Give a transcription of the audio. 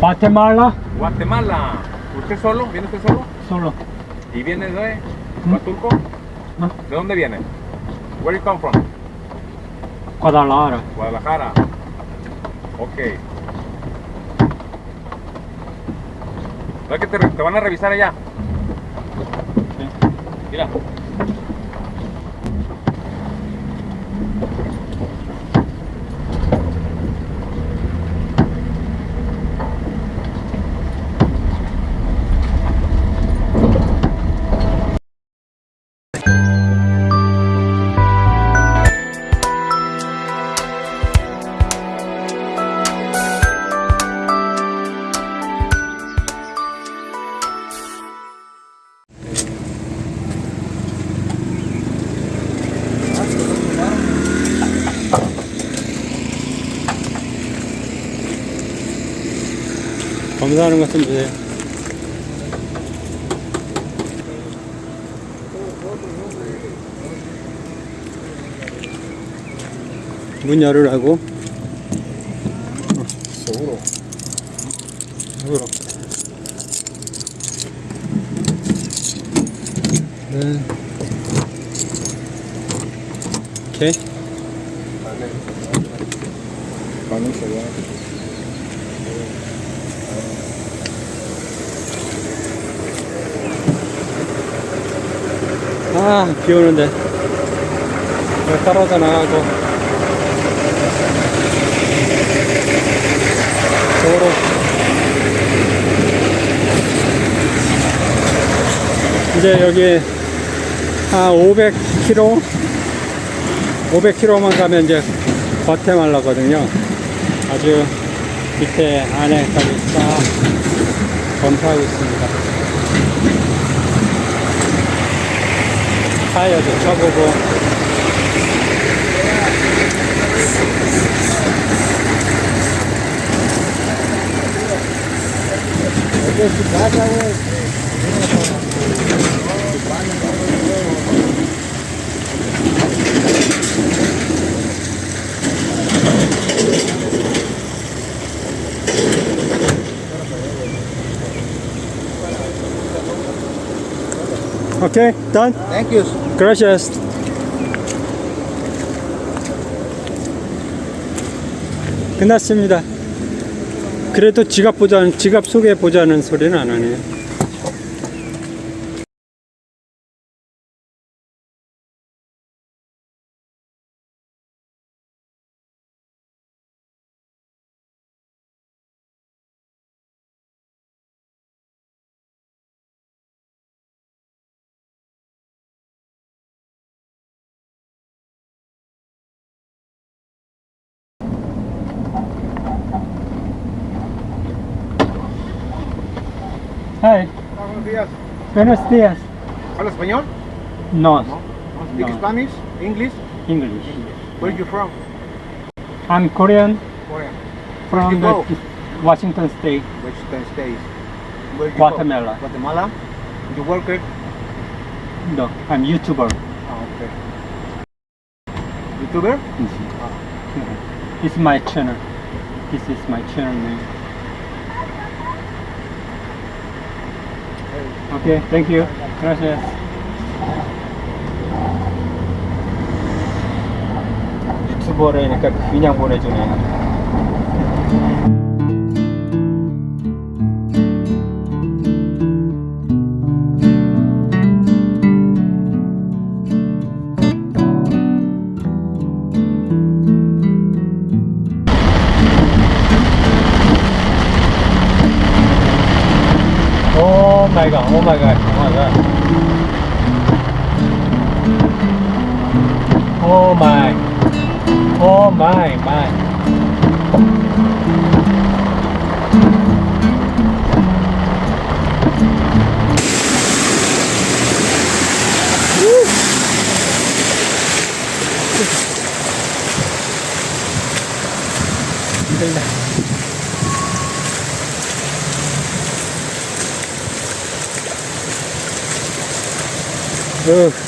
Guatemala, Guatemala. ¿Usted solo? ¿Viene usted solo? solo. ¿Y viene de ¿Mm? Huatulco? No. ¿De dónde viene? Where you come from? Guadalajara. Guadalajara. Ok. ¿No es que te, te van a revisar allá? Sí. Mira. 검사하는 것 좀 주세요. 문 열으라고? Seguro. 속으로. 네. 오케이. Vamos allá. 아, 비 오는데. 왜 떨어져 나가고. 저거로. 이제 여기 한 500km? 500km만 가면 이제 과테말라거든요. 아주 밑에 안에까지 싹 검사하고 있습니다. 타이어도 쳐보고 오케이, done. Thank you. Gracias. 끝났습니다. 그래도 지갑 보자, 지갑 속에 보자는 소리는 안 하네요. Hi, Buenos días. buenos días. ¿Habla español? No, Speak No. Spanish? English? English. Where you from? I'm Korean Korea. from you the go? Washington State, Western States. Where Guatemala. Go? Guatemala. You work here? No, I'm YouTuber. Oh, okay. YouTuber? Ah. It's my channel. This is my channel name. Okay, thank you. Gracias. 유튜버라니까 그냥 보내주네. Oh my god, oh my god, oh my god. Oh my. Oh my, my. 힘들 Ugh.